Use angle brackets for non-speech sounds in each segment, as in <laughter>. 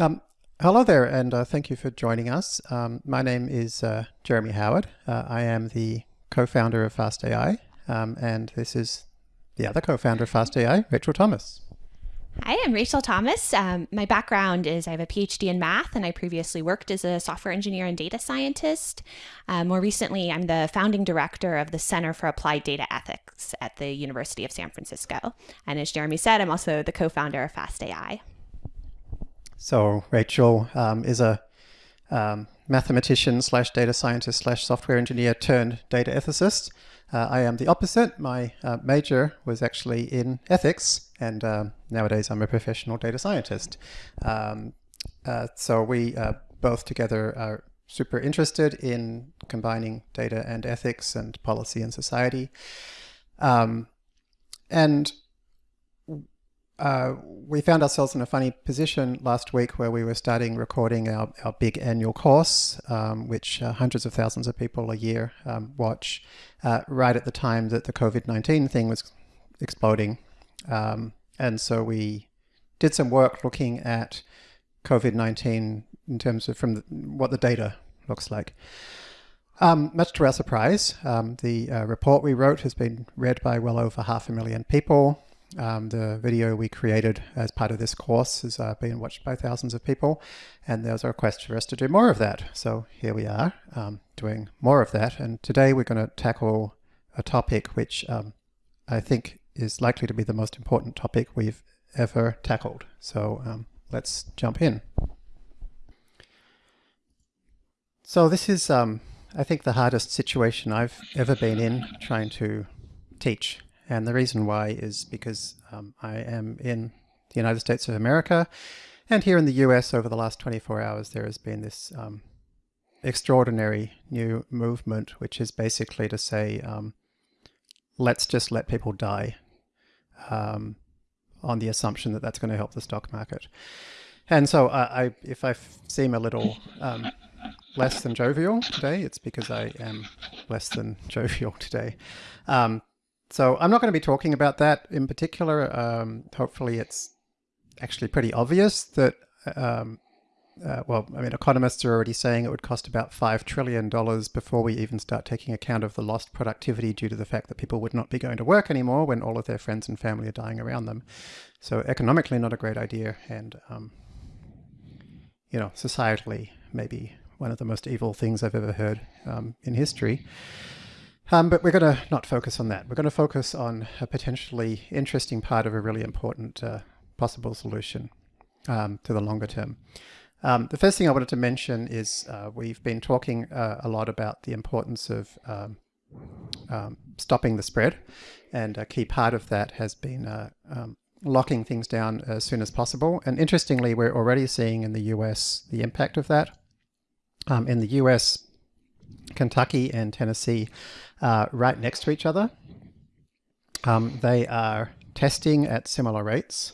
Um, hello there, and uh, thank you for joining us. Um, my name is uh, Jeremy Howard. Uh, I am the co-founder of FastAI, um, and this is the other co-founder of FastAI, Rachel Thomas. Hi, I'm Rachel Thomas. Um, my background is I have a PhD in math, and I previously worked as a software engineer and data scientist. Uh, more recently, I'm the founding director of the Center for Applied Data Ethics at the University of San Francisco. And as Jeremy said, I'm also the co founder of FastAI. So, Rachel um, is a um, mathematician slash data scientist slash software engineer turned data ethicist. Uh, I am the opposite. My uh, major was actually in ethics, and um, nowadays I'm a professional data scientist. Um, uh, so we uh, both together are super interested in combining data and ethics and policy and society. Um, and uh, we found ourselves in a funny position last week where we were starting recording our, our big annual course, um, which uh, hundreds of thousands of people a year um, watch, uh, right at the time that the COVID-19 thing was exploding. Um, and so we did some work looking at COVID-19 in terms of from the, what the data looks like. Um, much to our surprise, um, the uh, report we wrote has been read by well over half a million people. Um, the video we created as part of this course has uh, been watched by thousands of people, and there's a request for us to do more of that. So here we are um, doing more of that, and today we're going to tackle a topic which um, I think is likely to be the most important topic we've ever tackled. So um, let's jump in. So this is, um, I think, the hardest situation I've ever been in trying to teach and the reason why is because um, I am in the United States of America. And here in the US over the last 24 hours, there has been this um, extraordinary new movement, which is basically to say, um, let's just let people die um, on the assumption that that's going to help the stock market. And so uh, I, if I seem a little um, less than jovial today, it's because I am less than <laughs> jovial today. Um, so I'm not going to be talking about that in particular. Um, hopefully it's actually pretty obvious that, um, uh, well, I mean, economists are already saying it would cost about $5 trillion before we even start taking account of the lost productivity due to the fact that people would not be going to work anymore when all of their friends and family are dying around them. So economically, not a great idea. And, um, you know, societally, maybe one of the most evil things I've ever heard um, in history. Um, but we're going to not focus on that. We're going to focus on a potentially interesting part of a really important uh, possible solution um, to the longer term. Um, the first thing I wanted to mention is uh, we've been talking uh, a lot about the importance of um, um, stopping the spread. And a key part of that has been uh, um, locking things down as soon as possible. And interestingly, we're already seeing in the US the impact of that. in the US, Kentucky and Tennessee uh, right next to each other. Um, they are testing at similar rates.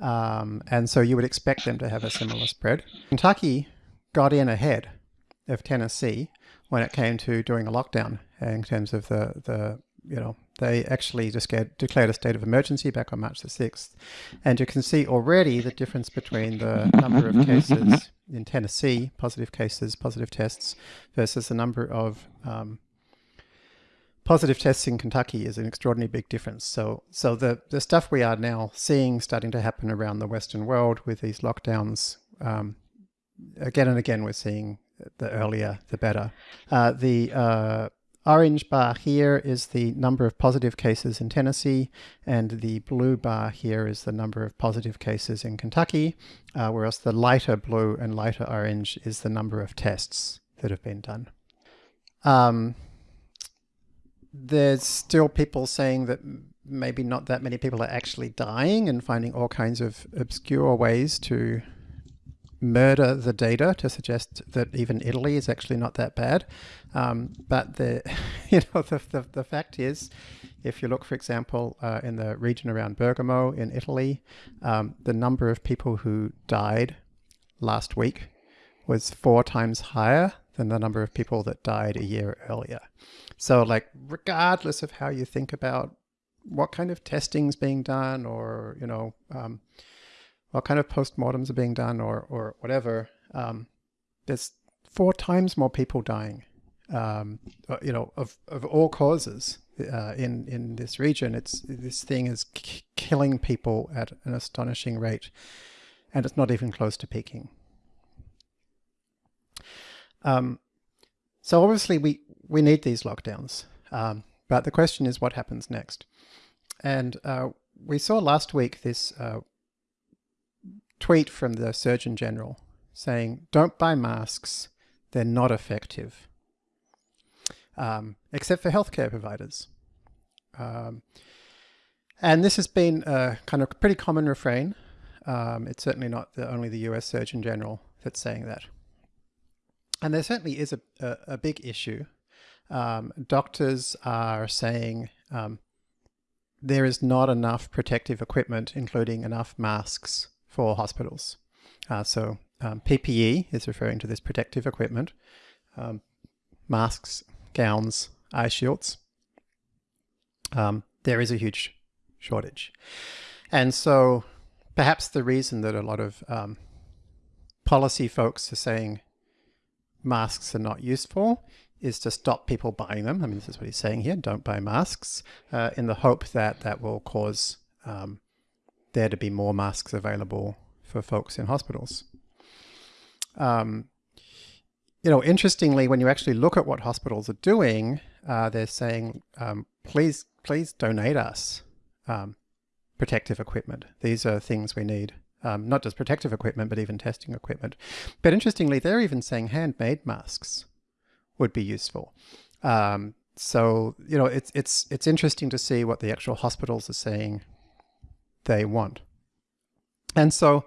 Um, and so you would expect them to have a similar spread. Kentucky got in ahead of Tennessee when it came to doing a lockdown in terms of the, the you know, they actually just declared a state of emergency back on March the 6th. And you can see already the difference between the number of cases in Tennessee, positive cases, positive tests, versus the number of um, positive tests in Kentucky is an extraordinarily big difference. So, so the, the stuff we are now seeing starting to happen around the Western world with these lockdowns, um, again and again, we're seeing the earlier, the better. Uh, the uh, orange bar here is the number of positive cases in Tennessee, and the blue bar here is the number of positive cases in Kentucky, uh, whereas the lighter blue and lighter orange is the number of tests that have been done. Um, there's still people saying that maybe not that many people are actually dying and finding all kinds of obscure ways to murder the data to suggest that even Italy is actually not that bad. Um, but the, <laughs> you know, the, the, the, fact is, if you look, for example, uh, in the region around Bergamo in Italy, um, the number of people who died last week was four times higher than the number of people that died a year earlier. So like, regardless of how you think about what kind of testing is being done or, you know, um, what kind of postmortems are being done or, or whatever, um, there's four times more people dying, um, uh, you know, of, of all causes uh, in, in this region. It's This thing is killing people at an astonishing rate, and it's not even close to peaking. Um, so obviously we, we need these lockdowns, um, but the question is what happens next? And uh, we saw last week this uh, tweet from the Surgeon General saying, don't buy masks, they're not effective, um, except for healthcare providers. Um, and this has been a kind of pretty common refrain. Um, it's certainly not the, only the US Surgeon General that's saying that. And there certainly is a, a, a big issue. Um, doctors are saying um, there is not enough protective equipment, including enough masks for hospitals. Uh, so um, PPE is referring to this protective equipment, um, masks, gowns, eye shields. Um, there is a huge shortage. And so perhaps the reason that a lot of um, policy folks are saying masks are not useful is to stop people buying them. I mean, this is what he's saying here, don't buy masks, uh, in the hope that that will cause um, there to be more masks available for folks in hospitals. Um, you know, interestingly, when you actually look at what hospitals are doing, uh, they're saying, um, please, please donate us um, protective equipment. These are things we need. Um, not just protective equipment, but even testing equipment. But interestingly, they're even saying handmade masks would be useful. Um, so, you know, it's, it's, it's interesting to see what the actual hospitals are saying they want. And so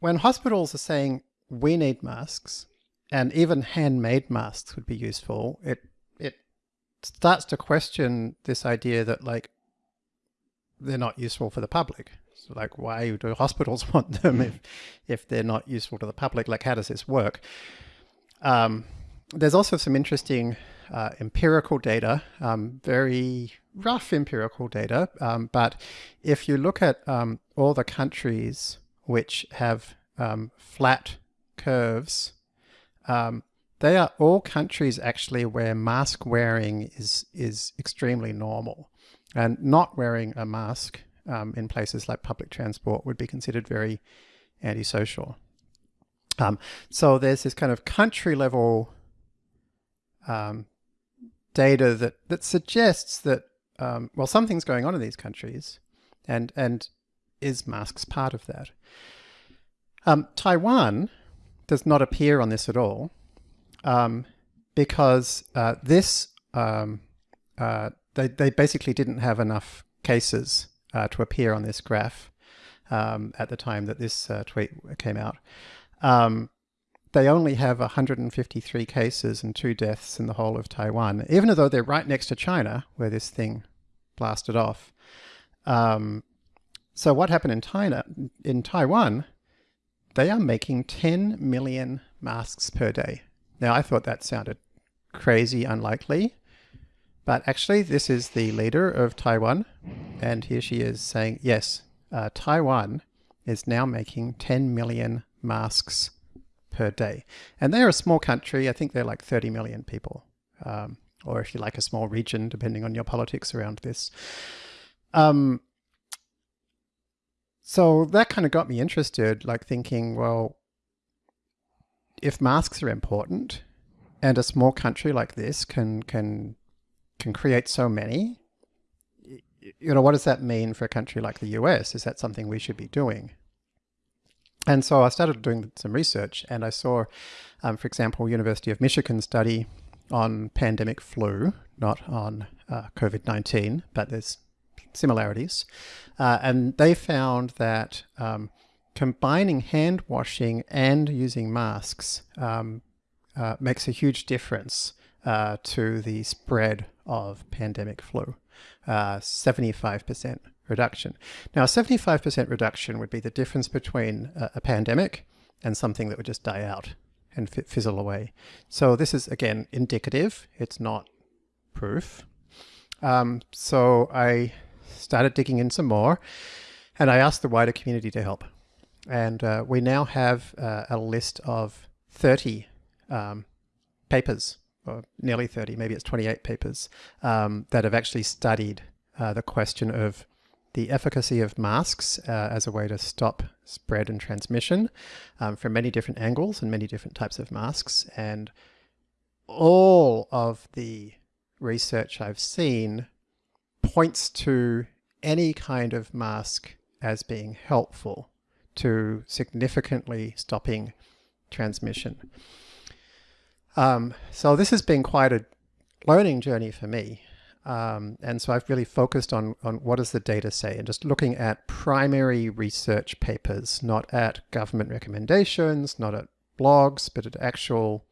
when hospitals are saying we need masks and even handmade masks would be useful, it, it starts to question this idea that like they're not useful for the public. So like, why do hospitals <laughs> want them if, if they're not useful to the public? Like, how does this work? Um, there's also some interesting uh, empirical data, um, very rough empirical data, um, but if you look at um, all the countries which have um, flat curves, um, they are all countries actually where mask wearing is, is extremely normal. And not wearing a mask um, in places like public transport would be considered very antisocial. so there's this kind of country level um, data that, that suggests that, um, well, something's going on in these countries and, and is masks part of that? Um, Taiwan does not appear on this at all um, because uh, this, um, uh, they, they basically didn't have enough cases uh, to appear on this graph um, at the time that this uh, tweet came out. They only have 153 cases and two deaths in the whole of Taiwan, even though they're right next to China, where this thing blasted off. Um, so what happened in China, in Taiwan, they are making 10 million masks per day. Now, I thought that sounded crazy unlikely, but actually this is the leader of Taiwan, and here she is saying, yes, uh, Taiwan is now making 10 million masks per day. And they're a small country. I think they're like 30 million people. Um, or if you like a small region, depending on your politics around this. Um, so that kind of got me interested, like thinking, well, if masks are important and a small country like this can, can, can create so many, you know, what does that mean for a country like the US? Is that something we should be doing? And so I started doing some research and I saw, um, for example, University of Michigan study on pandemic flu, not on uh, COVID-19, but there's similarities. Uh, and they found that um, combining hand washing and using masks um, uh, makes a huge difference uh, to the spread of pandemic flu, 75%. Reduction. Now, a 75% reduction would be the difference between a, a, pandemic and something that would just die out and fizzle away. So this is, again, indicative. It's not proof. Um, so I started digging in some more. And I asked the wider community to help. And uh, we now have uh, a list of 30 um, papers, or nearly 30, maybe it's 28 papers, um, that have actually studied uh, the question of the efficacy of masks uh, as a way to stop spread and transmission um, from many different angles and many different types of masks. And all of the research I've seen points to any kind of mask as being helpful to significantly stopping transmission. Um, so this has been quite a learning journey for me. Um, and so I've really focused on, on what does the data say and just looking at primary research papers, not at government recommendations, not at blogs, but at actual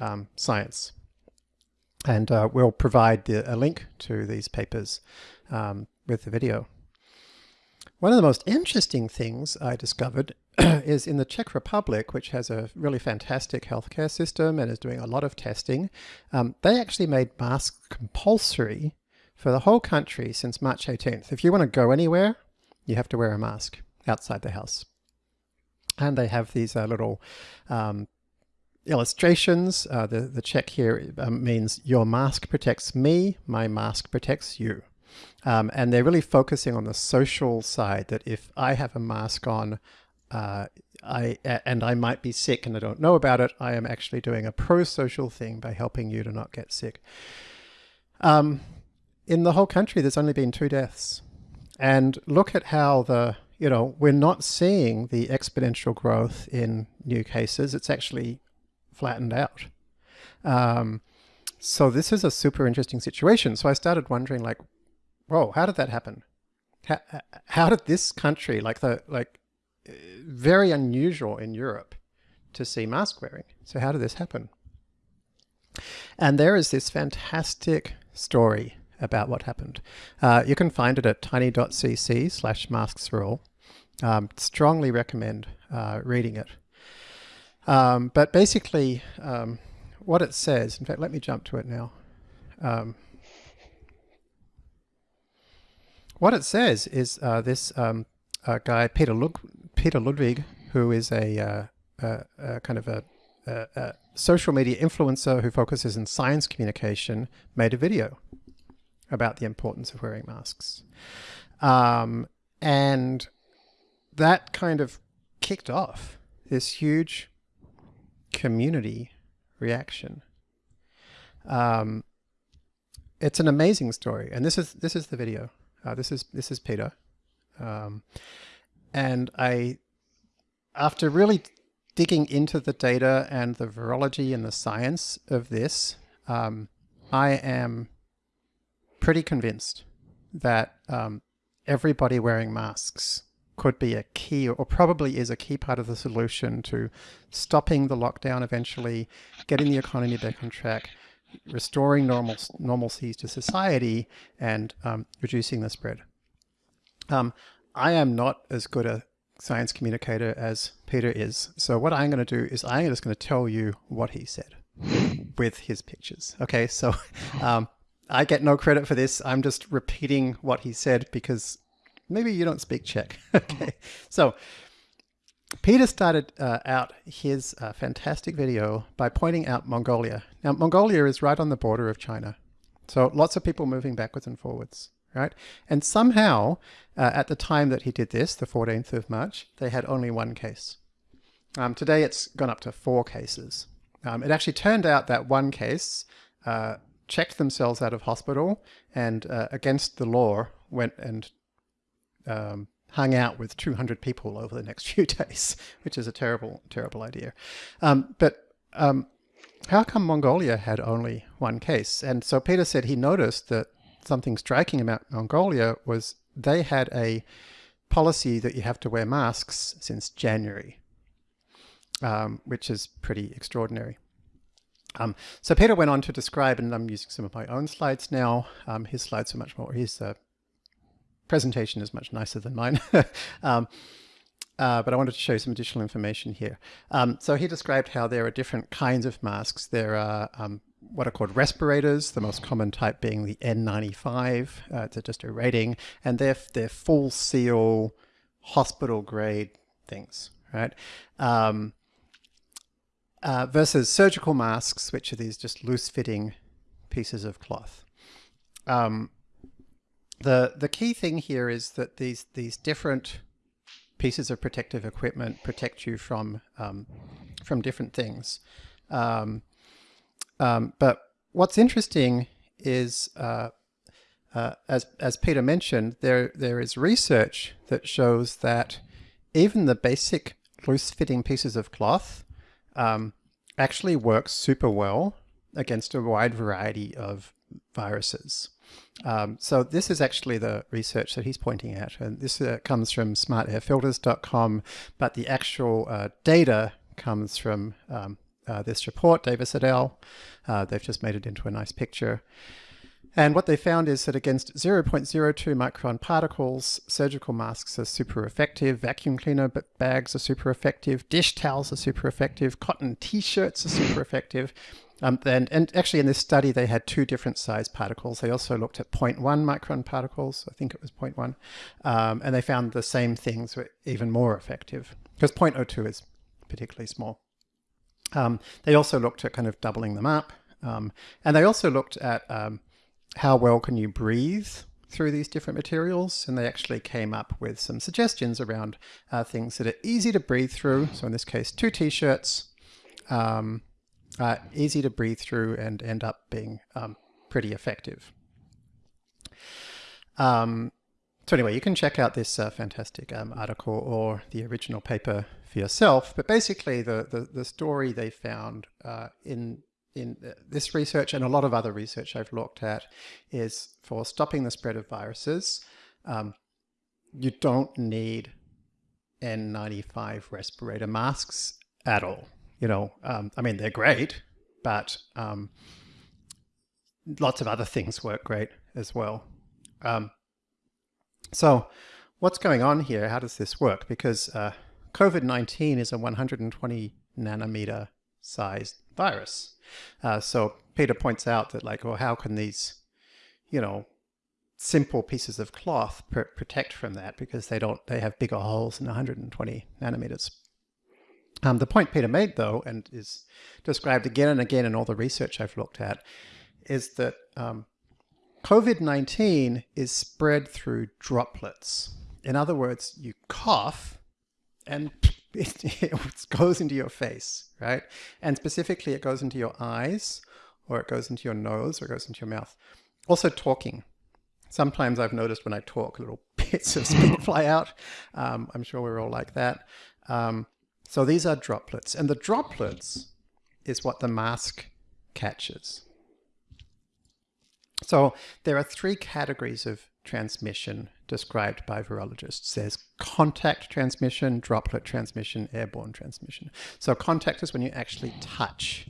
um, science. And uh, we'll provide the, a link to these papers um, with the video. One of the most interesting things I discovered <clears throat> is in the Czech Republic, which has a really fantastic healthcare system and is doing a lot of testing, um, they actually made masks compulsory for the whole country since March 18th. If you want to go anywhere, you have to wear a mask outside the house. And they have these uh, little um, illustrations. Uh, the, the check here um, means your mask protects me, my mask protects you. Um, and they're really focusing on the social side that if I have a mask on, uh, I and I might be sick and I don't know about it, I am actually doing a pro-social thing by helping you to not get sick. Um, in the whole country, there's only been two deaths. And look at how the, you know, we're not seeing the exponential growth in new cases. It's actually flattened out. Um, so this is a super interesting situation. So I started wondering like, whoa, how did that happen? How, how did this country, like the, like very unusual in Europe to see mask wearing. So how did this happen? And there is this fantastic story about what happened. Uh, you can find it at tiny.cc slash masks rule. Um, strongly recommend uh, reading it. Um, but basically, um, what it says, in fact, let me jump to it now. Um, what it says is uh, this um, uh, guy, Peter, Lug Peter Ludwig, who is a, uh, a, kind of a, a, social media influencer who focuses in science communication, made a video about the importance of wearing masks. Um, and that kind of kicked off this huge community reaction. Um, it's an amazing story, and this is this is the video. Uh, this is this is Peter, um, and I, after really digging into the data and the virology and the science of this, um, I am pretty convinced that um, everybody wearing masks could be a key or probably is a key part of the solution to stopping the lockdown eventually, getting the economy back on track, restoring normal normalcies to society and um, reducing the spread. Um, I am not as good a science communicator as Peter is. So what I'm going to do is I'm just going to tell you what he said with his pictures. Okay, so <laughs> um, I get no credit for this. I'm just repeating what he said because maybe you don't speak Czech. <laughs> okay, so Peter started uh, out his uh, fantastic video by pointing out Mongolia. Now, Mongolia is right on the border of China. So lots of people moving backwards and forwards, right? And somehow, uh, at the time that he did this, the 14th of March, they had only one case. Um, today it's gone up to four cases. Um, it actually turned out that one case uh, checked themselves out of hospital and uh, against the law went and um, hung out with 200 people over the next <laughs> few days, which is a terrible, terrible idea. Um, but um, how come Mongolia had only one case? And so Peter said he noticed that something striking about Mongolia was they had a policy that you have to wear masks since January, um, which is pretty extraordinary. Um, so Peter went on to describe, and I'm using some of my own slides now. Um, his slides are much more, his uh, presentation is much nicer than mine. <laughs> um, uh, but I wanted to show you some additional information here. Um, so he described how there are different kinds of masks. There are um, what are called respirators, the most common type being the N95. Uh, it's just a rating, and they're, they're full seal hospital grade things, right? Um, uh, versus surgical masks, which are these just loose fitting pieces of cloth. Um, the the key thing here is that these these different pieces of protective equipment protect you from um, from different things. Um, um, but what's interesting is, uh, uh, as as Peter mentioned, there there is research that shows that even the basic loose-fitting pieces of cloth um, actually work super well against a wide variety of viruses. Um, so this is actually the research that he's pointing at, and this uh, comes from smartairfilters.com, but the actual uh, data comes from um, uh, this report, Davies et al. Uh, they've just made it into a nice picture. And what they found is that against 0.02 micron particles, surgical masks are super effective, vacuum cleaner bags are super effective, dish towels are super effective, cotton t-shirts are super effective. Um, and, and actually in this study, they had two different size particles. They also looked at 0.1 micron particles, I think it was 0.1, um, and they found the same things were even more effective because 0.02 is particularly small. Um, they also looked at kind of doubling them up. Um, and they also looked at um, how well can you breathe through these different materials. And they actually came up with some suggestions around uh, things that are easy to breathe through. So in this case, two t-shirts, um, uh, easy to breathe through and end up being um, pretty effective. Um, so anyway, you can check out this uh, fantastic um, article or the original paper for yourself. But basically, the the, the story they found uh, in in this research and a lot of other research I've looked at is for stopping the spread of viruses, um, you don't need N95 respirator masks at all. You know, um, I mean, they're great, but um, lots of other things work great as well. Um, so what's going on here? How does this work? Because uh, COVID-19 is a 120 nanometer sized virus. Uh, so Peter points out that like, well, how can these, you know, simple pieces of cloth pr protect from that because they don't, they have bigger holes than 120 nanometers. Um, the point Peter made though, and is described again and again in all the research I've looked at, is that um, COVID-19 is spread through droplets. In other words, you cough and <laughs> it, it, goes into your face, right? And specifically it goes into your eyes or it goes into your nose or it goes into your mouth. Also talking. Sometimes I've noticed when I talk, little <laughs> bits of spit <laughs> fly out. Um, I'm sure we're all like that. Um, so these are droplets and the droplets is what the mask catches. So there are three categories of transmission described by virologists. There's contact transmission, droplet transmission, airborne transmission. So contact is when you actually touch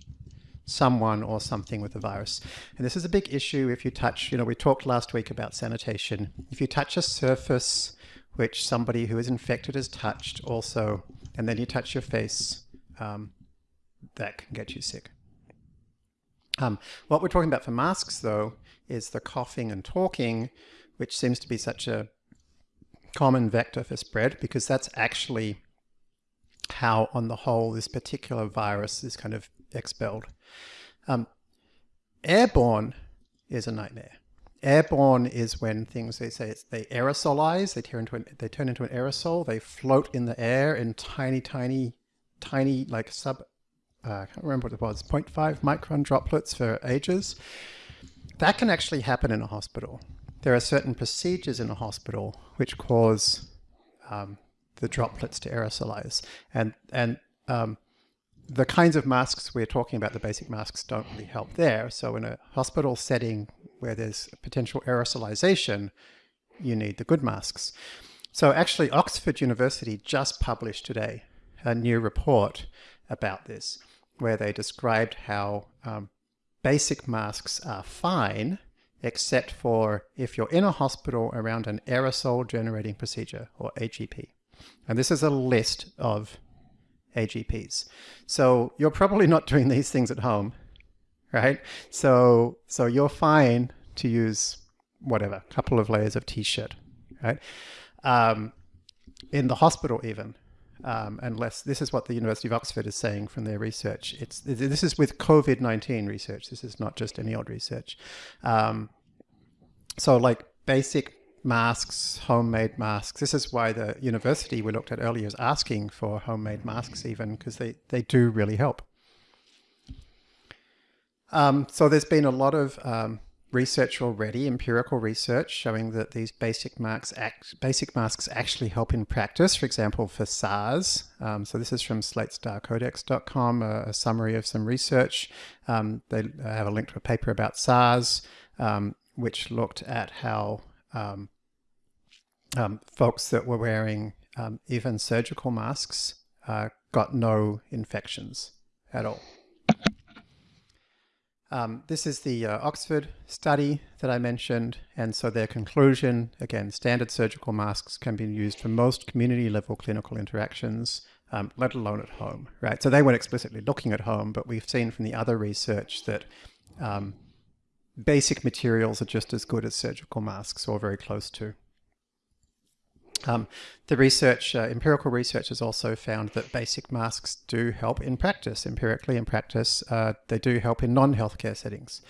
someone or something with the virus. And this is a big issue if you touch, you know, we talked last week about sanitation. If you touch a surface which somebody who is infected has touched also, and then you touch your face, um, that can get you sick. Um, what we're talking about for masks, though, is the coughing and talking, which seems to be such a common vector for spread because that's actually how, on the whole, this particular virus is kind of expelled. Um, airborne is a nightmare. Airborne is when things they say they aerosolize, they turn into an, they turn into an aerosol, they float in the air in tiny, tiny, tiny like sub uh, I can't remember what it was, 0.5 micron droplets for ages. That can actually happen in a hospital. There are certain procedures in a hospital which cause um, the droplets to aerosolize. And, and um, the kinds of masks we're talking about, the basic masks, don't really help there. So in a hospital setting where there's potential aerosolization, you need the good masks. So actually Oxford University just published today a new report about this, where they described how um, basic masks are fine, except for if you're in a hospital around an aerosol generating procedure or AGP. And this is a list of AGPs. So you're probably not doing these things at home, right? So, so you're fine to use whatever, a couple of layers of t-shirt, right? Um, in the hospital even. Um, unless this is what the University of Oxford is saying from their research. It's this is with COVID nineteen research. This is not just any old research. Um, so, like basic masks, homemade masks. This is why the university we looked at earlier is asking for homemade masks, even because they they do really help. Um, so there's been a lot of um, research already, empirical research, showing that these basic masks, act, basic masks actually help in practice. For example, for SARS. Um, so this is from slatestarcodex.com, a, a summary of some research. Um, they have a link to a paper about SARS, um, which looked at how um, um, folks that were wearing even surgical masks uh, got no infections at all. Um, this is the uh, Oxford study that I mentioned, and so their conclusion, again, standard surgical masks can be used for most community level clinical interactions, um, let alone at home, right? So they weren't explicitly looking at home, but we've seen from the other research that um, basic materials are just as good as surgical masks or very close to. Um, the research, uh, empirical research has also found that basic masks do help in practice, empirically in practice, uh, they do help in non-healthcare settings.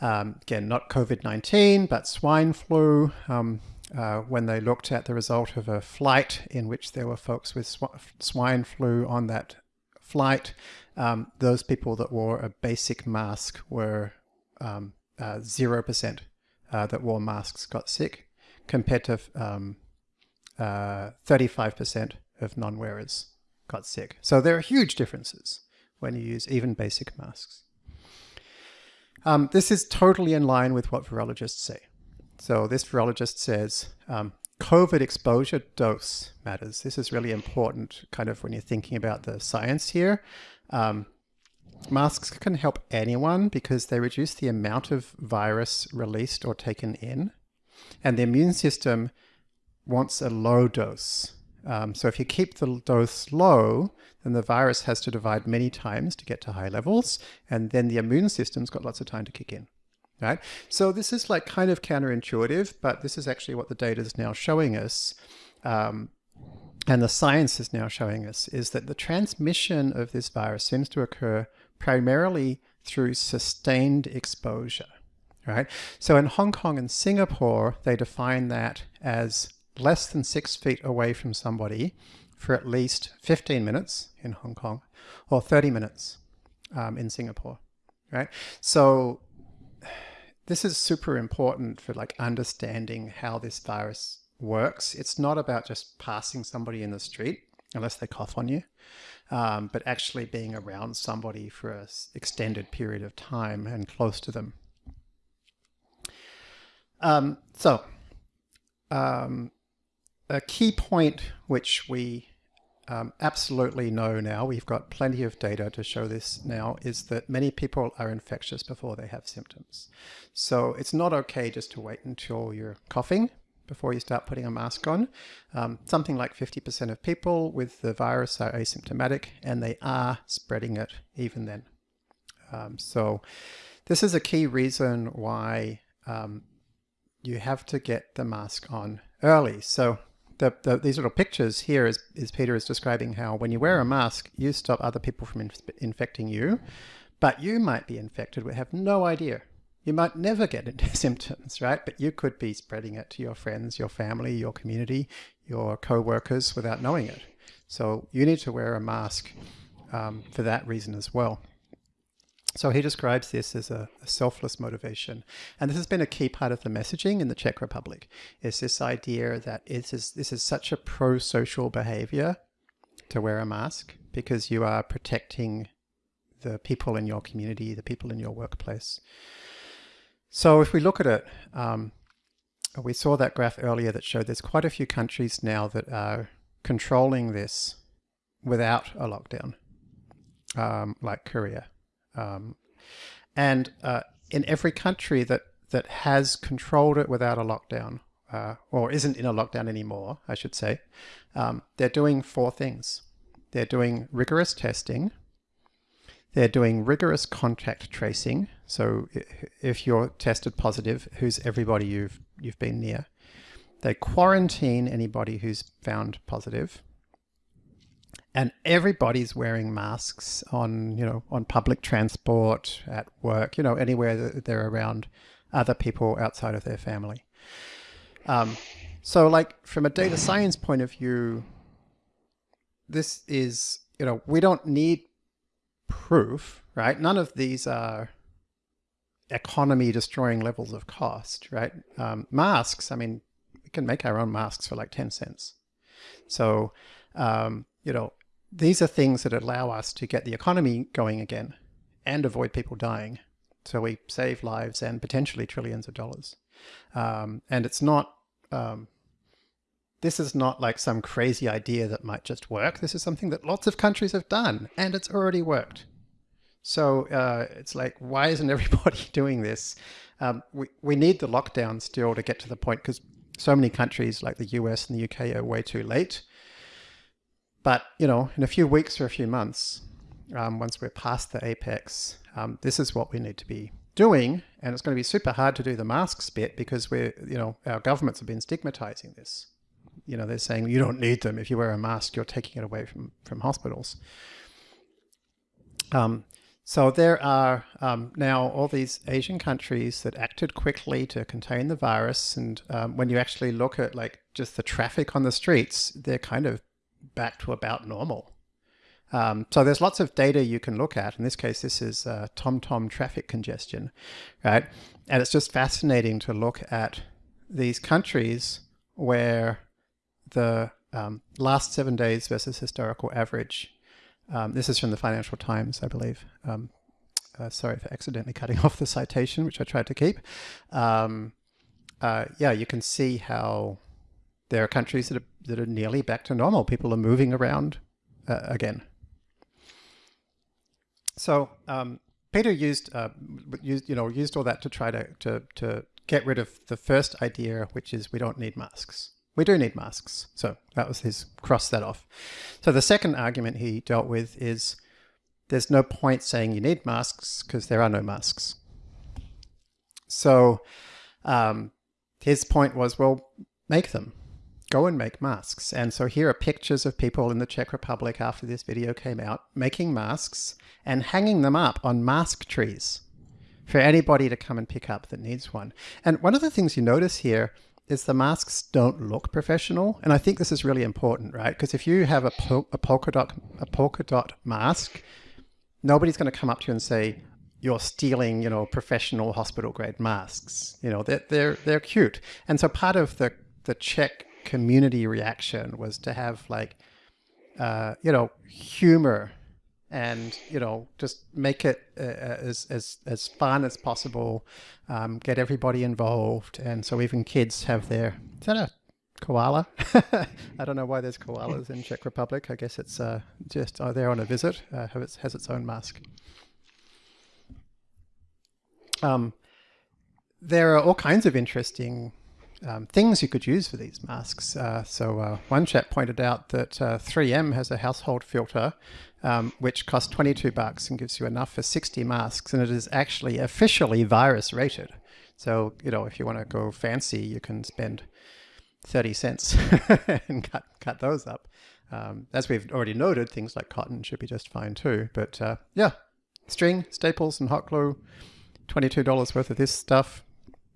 Um, again, not COVID-19, but swine flu. Um, uh, when they looked at the result of a flight in which there were folks with sw swine flu on that flight, um, those people that wore a basic mask were um, uh, uh, that wore masks got sick compared to um, 35% uh, of non-wearers got sick. So there are huge differences when you use even basic masks. Um, this is totally in line with what virologists say. So this virologist says um, COVID exposure dose matters. This is really important kind of when you're thinking about the science here. Um, masks can help anyone because they reduce the amount of virus released or taken in. And the immune system wants a low dose. Um, so if you keep the dose low, then the virus has to divide many times to get to high levels, and then the immune system's got lots of time to kick in. Right? So this is like kind of counterintuitive, but this is actually what the data is now showing us. Um, and the science is now showing us is that the transmission of this virus seems to occur primarily through sustained exposure, right? So in Hong Kong and Singapore, they define that as less than six feet away from somebody for at least 15 minutes in Hong Kong or 30 minutes um, in Singapore, right? So this is super important for like understanding how this virus works. It's not about just passing somebody in the street unless they cough on you, um, but actually being around somebody for an extended period of time and close to them. Um, so um, a key point which we um, absolutely know now, we've got plenty of data to show this now, is that many people are infectious before they have symptoms. So it's not okay just to wait until you're coughing before you start putting a mask on. Um, something like 50% of people with the virus are asymptomatic and they are spreading it even then. Um, so this is a key reason why um, you have to get the mask on early. So the, the, these little pictures here is, is Peter is describing how when you wear a mask, you stop other people from in, infecting you, but you might be infected. We have no idea. You might never get into <laughs> symptoms, right? But you could be spreading it to your friends, your family, your community, your co-workers without knowing it. So you need to wear a mask um, for that reason as well. So he describes this as a, a, selfless motivation. And this has been a key part of the messaging in the Czech Republic, is this idea that it is, this is such a pro-social behavior to wear a mask because you are protecting the people in your community, the people in your workplace. So if we look at it, um, we saw that graph earlier that showed there's quite a few countries now that are controlling this without a lockdown, um, like Korea. Um, and uh, in every country that, that has controlled it without a lockdown, uh, or isn't in a lockdown anymore, I should say, um, they're doing four things. They're doing rigorous testing. They're doing rigorous contact tracing. So if you're tested positive, who's everybody you've, you've been near? they quarantine anybody who's found positive, and everybody's wearing masks on, you know, on public transport, at work, you know, anywhere that they're around other people outside of their family. Um, so like from a data science point of view, this is, you know, we don't need proof, right? None of these are economy destroying levels of cost, right? Um, masks, I mean, we can make our own masks for like 10 cents. So, um, you know, these are things that allow us to get the economy going again and avoid people dying. So we save lives and potentially trillions of dollars. Um, and it's not, um, this is not like some crazy idea that might just work. This is something that lots of countries have done and it's already worked. So uh, it's like, why isn't everybody <laughs> doing this? Um, we, we need the lockdown still to get to the point because so many countries like the US and the UK are way too late. But, you know, in a few weeks or a few months, um, once we're past the apex, um, this is what we need to be doing. And it's going to be super hard to do the masks bit because we're, you know, our governments have been stigmatizing this. You know, they're saying you don't need them. If you wear a mask, you're taking it away from, from hospitals. Um, so there are um, now all these Asian countries that acted quickly to contain the virus. And um, when you actually look at like just the traffic on the streets, they're kind of back to about normal. Um, so there's lots of data you can look at. In this case, this is uh, TomTom traffic congestion, right? And it's just fascinating to look at these countries where the um, last seven days versus historical average. Um, this is from the Financial Times, I believe. Um, uh, sorry for accidentally cutting <laughs> off the citation, which I tried to keep. Um, uh, yeah, you can see how there are countries that are, that are nearly back to normal. People are moving around uh, again. So um, Peter used, uh, used, you know, used all that to try to, to, to get rid of the first idea, which is we don't need masks. We do need masks. So that was his cross that off. So the second argument he dealt with is there's no point saying you need masks because there are no masks. So um, his point was, well, make them go and make masks. And so here are pictures of people in the Czech Republic after this video came out making masks and hanging them up on mask trees for anybody to come and pick up that needs one. And one of the things you notice here is the masks don't look professional. And I think this is really important, right? Because if you have a, pol a, polka dot, a polka dot mask, nobody's going to come up to you and say, you're stealing, you know, professional hospital grade masks. You know, they're, they're, they're cute. And so part of the, the Czech community reaction was to have like, uh, you know, humor and, you know, just make it uh, uh, as, as, as fun as possible, um, get everybody involved. And so even kids have their, is that a koala? <laughs> I don't know why there's koalas in Czech Republic. I guess it's uh, just uh, they're on a visit, uh, has its own mask. Um, there are all kinds of interesting um, things you could use for these masks. Uh, so uh, one chap pointed out that uh, 3M has a household filter um, which costs 22 bucks and gives you enough for 60 masks, and it is actually officially virus rated. So you know if you want to go fancy, you can spend 30 cents <laughs> and cut cut those up. Um, as we've already noted, things like cotton should be just fine too. But uh, yeah, string, staples, and hot glue, $22 worth of this stuff,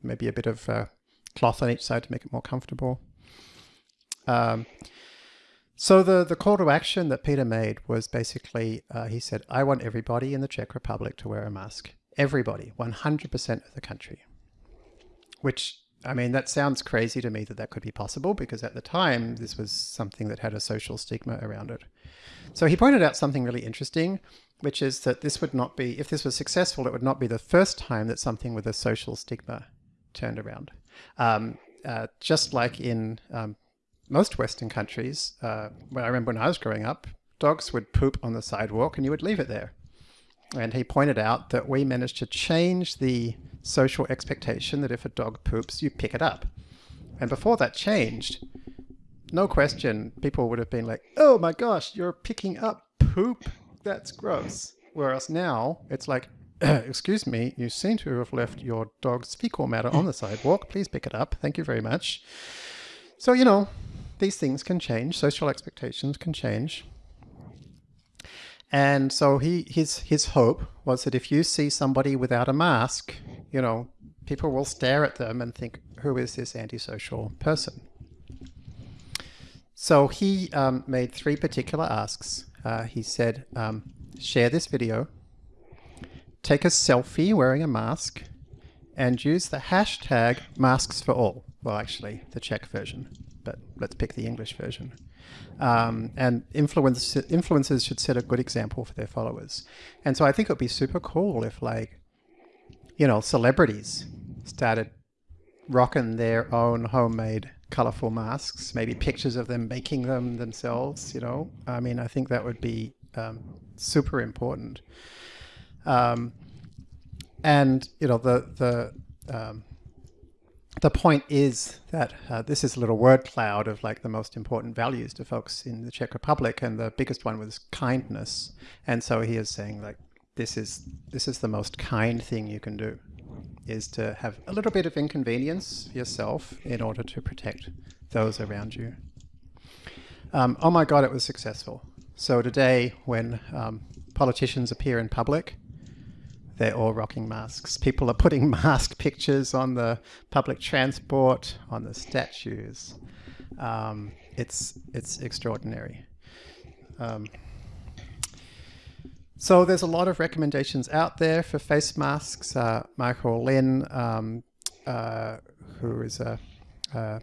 maybe a bit of uh, cloth on each side to make it more comfortable. Um, so the, the call to action that Peter made was basically, uh, he said, I want everybody in the Czech Republic to wear a mask. Everybody, 100% of the country. Which, I mean, that sounds crazy to me that that could be possible because at the time, this was something that had a social stigma around it. So he pointed out something really interesting, which is that this would not be, if this was successful, it would not be the first time that something with a social stigma turned around. Um, uh, just like in um, most Western countries, uh, I remember when I was growing up, dogs would poop on the sidewalk and you would leave it there. And he pointed out that we managed to change the social expectation that if a dog poops, you pick it up. And before that changed, no question, people would have been like, oh my gosh, you're picking up poop. That's gross. Whereas now it's like, <coughs> excuse me, you seem to have left your dog's fecal matter on the sidewalk. Please pick it up. Thank you very much. So, you know, these things can change. Social expectations can change. And so he his his hope was that if you see somebody without a mask, you know, people will stare at them and think, who is this antisocial person? So he um, made three particular asks. Uh, he said, um, share this video, take a selfie wearing a mask, and use the hashtag masks for all. Well, actually, the Czech version, but let's pick the English version. Um, and influence, influencers should set a good example for their followers. And so I think it would be super cool if like, you know, celebrities started rocking their own homemade colorful masks, maybe pictures of them making them themselves, you know. I mean, I think that would be um, super important. Um, and, you know, the, the, um, the point is that uh, this is a little word cloud of like the most important values to folks in the Czech Republic, and the biggest one was kindness. And so he is saying like, this is this is the most kind thing you can do is to have a little bit of inconvenience yourself in order to protect those around you. Um, oh my God, it was successful. So today, when um, politicians appear in public, they're all rocking masks. People are putting <laughs> mask pictures on the public transport, on the statues. Um, it's, it's extraordinary. Um, so there's a lot of recommendations out there for face masks. Uh, Michael Lin, um, uh, who is a, a,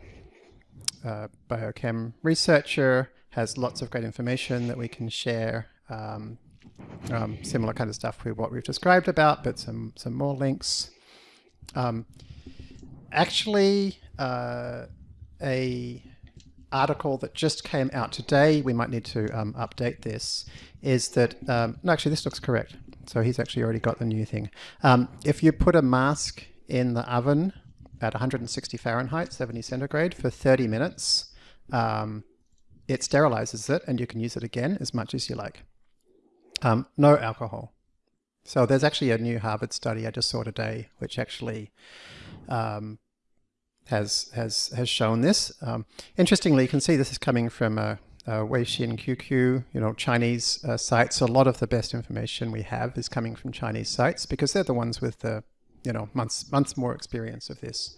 a, biochem researcher, has lots of great information that we can share. Um, um, similar kind of stuff with what we've described about, but some, some more links. Um, actually, uh, a article that just came out today, we might need to um, update this, is that, um, no, actually this looks correct. So he's actually already got the new thing. Um, if you put a mask in the oven at 160 Fahrenheit, 70 centigrade for 30 minutes, um, it sterilizes it and you can use it again as much as you like. Um, no alcohol. So there's actually a new Harvard study I just saw today, which actually um, has has has shown this. Um, interestingly, you can see this is coming from a, a Weixin QQ, you know, Chinese uh, sites. A lot of the best information we have is coming from Chinese sites because they're the ones with the, you know, months months more experience of this.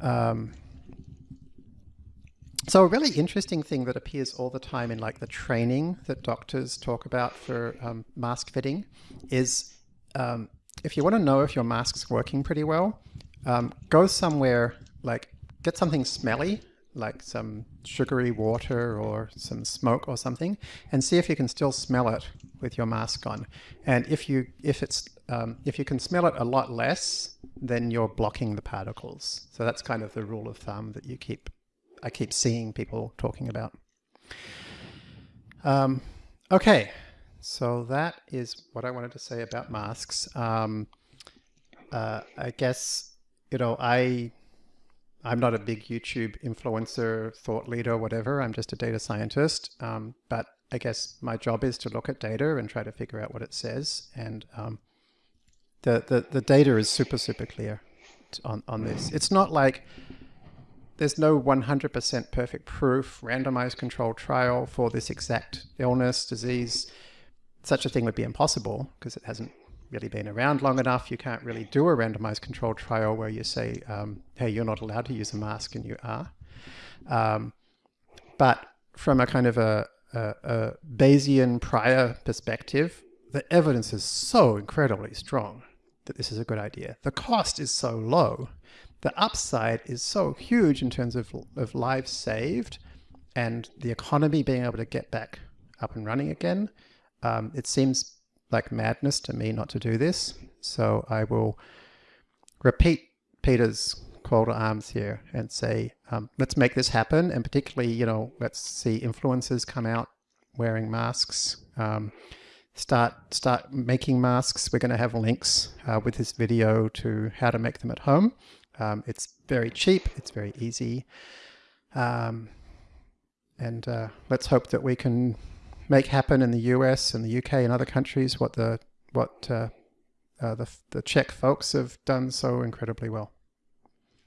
Um, so a really interesting thing that appears all the time in like the training that doctors talk about for um, mask fitting is um, if you want to know if your mask's working pretty well, um, go somewhere like get something smelly, like some sugary water or some smoke or something, and see if you can still smell it with your mask on. And if you if it's um, if you can smell it a lot less, then you're blocking the particles. So that's kind of the rule of thumb that you keep I keep seeing people talking about. Um, okay, so that is what I wanted to say about masks. Um, uh, I guess you know, I, I'm not a big YouTube influencer, thought leader, whatever. I'm just a data scientist. Um, but I guess my job is to look at data and try to figure out what it says. And um, the, the, the data is super, super clear on, on this. It's not like there's no 100% perfect proof, randomized controlled trial for this exact illness, disease. Such a thing would be impossible because it hasn't really been around long enough. You can't really do a randomized controlled trial where you say, um, hey, you're not allowed to use a mask and you are. Um, but from a kind of a, a, a Bayesian prior perspective, the evidence is so incredibly strong that this is a good idea. The cost is so low. The upside is so huge in terms of, of lives saved and the economy being able to get back up and running again. Um, it seems like madness to me not to do this. So I will repeat Peter's call to arms here and say, um, let's make this happen. And particularly, you know, let's see influencers come out wearing masks. Um, start start making masks. We're going to have links uh, with this video to how to make them at home. Um, it's very cheap. It's very easy. Um, and uh, let's hope that we can make happen in the US and the UK and other countries what the what uh, uh, the, the Czech folks have done so incredibly well.